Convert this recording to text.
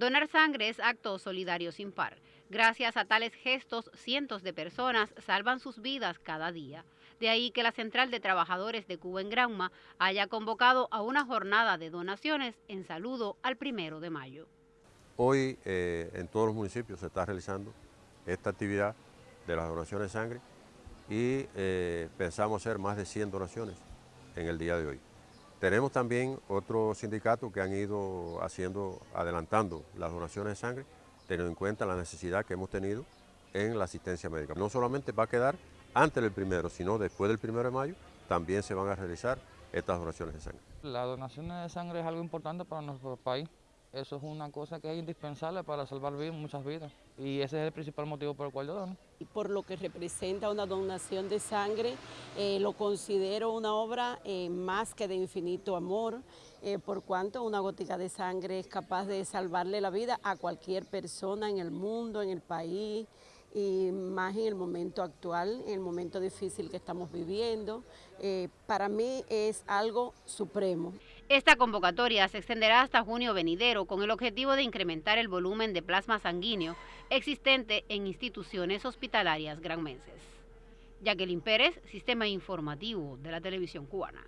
Donar sangre es acto solidario sin par. Gracias a tales gestos, cientos de personas salvan sus vidas cada día. De ahí que la Central de Trabajadores de Cuba en Granma haya convocado a una jornada de donaciones en saludo al primero de mayo. Hoy eh, en todos los municipios se está realizando esta actividad de las donaciones de sangre y eh, pensamos hacer más de 100 donaciones en el día de hoy. Tenemos también otros sindicatos que han ido haciendo, adelantando las donaciones de sangre, teniendo en cuenta la necesidad que hemos tenido en la asistencia médica. No solamente va a quedar antes del primero, sino después del primero de mayo, también se van a realizar estas donaciones de sangre. La donación de sangre es algo importante para nuestro país. Eso es una cosa que es indispensable para salvar muchas vidas y ese es el principal motivo por el cual yo dono. Por lo que representa una donación de sangre, eh, lo considero una obra eh, más que de infinito amor, eh, por cuanto una gotica de sangre es capaz de salvarle la vida a cualquier persona en el mundo, en el país, y más en el momento actual, en el momento difícil que estamos viviendo. Eh, para mí es algo supremo. Esta convocatoria se extenderá hasta junio venidero con el objetivo de incrementar el volumen de plasma sanguíneo existente en instituciones hospitalarias granmenses. Jacqueline Pérez, Sistema Informativo de la Televisión Cubana.